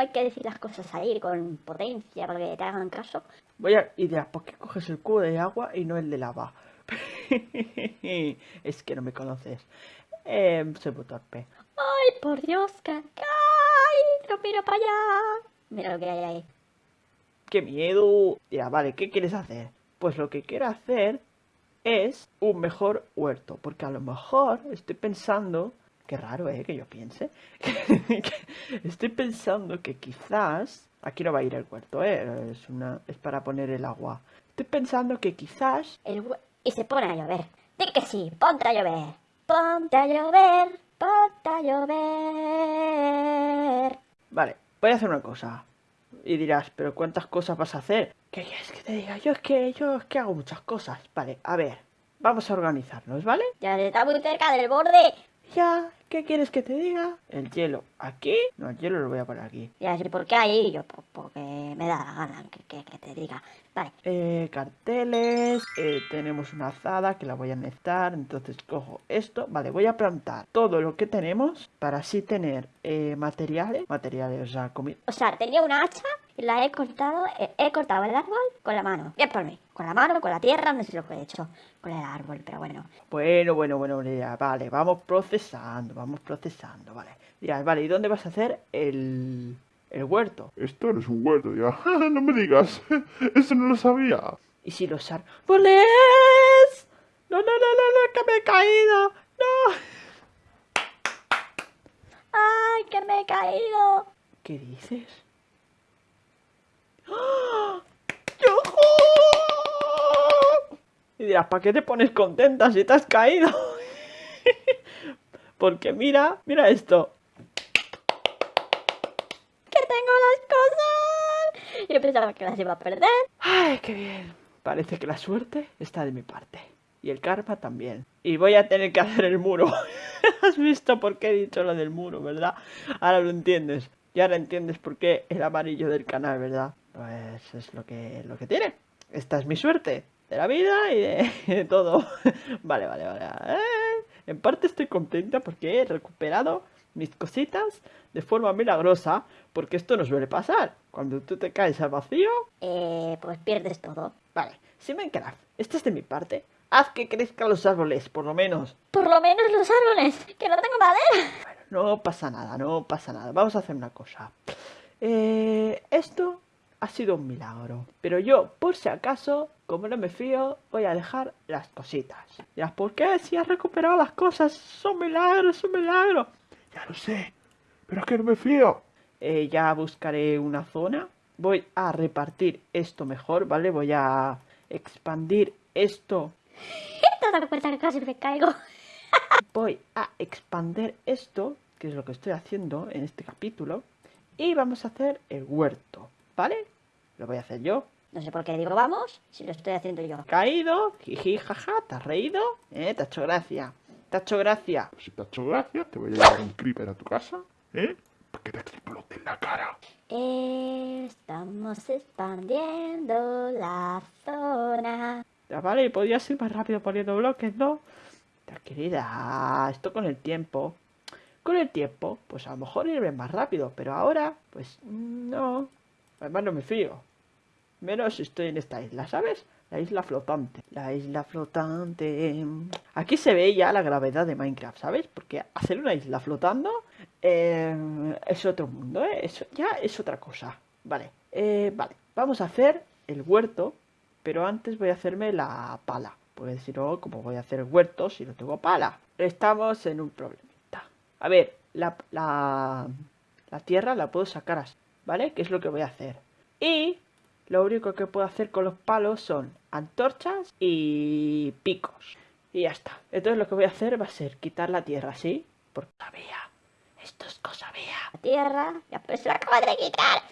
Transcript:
hay que decir las cosas ahí con potencia para que te hagan caso. Voy a... Y dirás, ¿por qué coges el cubo de agua y no el de lava? es que no me conoces. Eh, soy muy torpe. ¡Ay, por Dios! que ¡Ay! ¡No miro para allá! Mira lo que hay ahí. ¡Qué miedo! Ya, vale, ¿qué quieres hacer? Pues lo que quiero hacer es un mejor huerto. Porque a lo mejor estoy pensando... Qué raro, ¿eh? Que yo piense. estoy pensando que quizás... Aquí no va a ir el huerto, ¿eh? Es, una... es para poner el agua. Estoy pensando que quizás... El Y se pone a llover. Di que sí, ponte a llover. Ponte a llover, ponte a llover. Vale, voy a hacer una cosa. Y dirás, pero ¿cuántas cosas vas a hacer? ¿Qué quieres que te diga? Yo es que yo es que hago muchas cosas. Vale, a ver, vamos a organizarnos, ¿vale? Ya está muy cerca del borde. Ya, ¿qué quieres que te diga? El hielo, ¿aquí? No, el hielo lo voy a poner aquí. Ya, ¿por qué ahí? Yo, porque me da la gana que, que, te diga. Vale. Eh, carteles, eh, tenemos una azada que la voy a necesitar, entonces cojo esto. Vale, voy a plantar todo lo que tenemos para así tener eh, materiales, materiales, o sea, comida. O sea, tenía una hacha y la he cortado, he, cortado el árbol con la mano. Bien por mí. Con la mano, con la tierra, no sé lo que he hecho con el árbol, pero bueno. Bueno, bueno, bueno, ya, vale, vamos procesando, vamos procesando, vale. Ya, vale, ¿y dónde vas a hacer el, el huerto? Esto no es un huerto, ya. no me digas, eso no lo sabía. ¿Y si los árboles? No, no, no, no, no, que me he caído. No. ¡Ay, que me he caído! ¿Qué dices? Y dirás, ¿para qué te pones contenta si te has caído? Porque mira, mira esto. Yo pensaba que las iba a perder. ¡Ay, qué bien! Parece que la suerte está de mi parte. Y el karma también. Y voy a tener que hacer el muro. ¿Has visto por qué he dicho lo del muro, verdad? Ahora lo entiendes. Y ahora entiendes por qué el amarillo del canal, ¿verdad? Pues es lo que, lo que tiene. Esta es mi suerte de la vida y de, todo. vale, vale, vale. Eh, en parte estoy contenta porque he recuperado mis cositas de forma milagrosa, porque esto no suele pasar. Cuando tú te caes al vacío... Eh, pues pierdes todo. Vale, si Minecraft, esta es de mi parte. Haz que crezcan los árboles, por lo menos. Por lo menos los árboles, que no tengo madera. Bueno, no pasa nada, no pasa nada. Vamos a hacer una cosa. Eh, esto ha sido un milagro. Pero yo, por si acaso, como no me fío, voy a dejar las cositas. Ya, ¿por qué? Si has recuperado las cosas, son milagros, son milagros. Ya lo sé, pero es que no me fío. Eh, ya buscaré una zona. Voy a repartir esto mejor, ¿vale? Voy a expandir esto. ¿Te has dado cuenta que casi me caigo? Voy a expandir esto, que es lo que estoy haciendo en este capítulo. Y vamos a hacer el huerto, ¿vale? Lo voy a hacer yo. No sé por qué digo vamos, si lo estoy haciendo yo. Caído, jiji, jaja, ¿te has reído? ¿Eh? ¿Te ha hecho gracia? ¿Te ha hecho gracia? Si te ha hecho gracia, te voy a llevar un creeper a tu casa, ¿eh? Para que te explote en la cara. Estamos expandiendo la zona. Ya vale, podías ir más rápido poniendo bloques, ¿no? Tranquilidad, esto con el tiempo. Con el tiempo, pues a lo mejor iré más rápido, pero ahora, pues no. Además no me fío. Menos si estoy en esta isla, ¿sabes? La isla flotante. La isla flotante. Aquí se ve ya la gravedad de Minecraft, ¿sabes? Porque hacer una isla flotando eh, es otro mundo, ¿eh? Eso ya es otra cosa. Vale, eh, vale. Vamos a hacer el huerto, pero antes voy a hacerme la pala. Porque si no, como voy a hacer el huerto si no tengo pala? Estamos en un problemita. A ver, la, la, la tierra la puedo sacar así. ¿vale? ¿Qué es lo que voy a hacer? Y lo único que puedo hacer con los palos son antorchas y picos. Y ya está. Entonces lo que voy a hacer va a ser quitar la tierra, ¿sí? Porque sabía. Esto es cosa mía. La tierra, la acabo de quitar.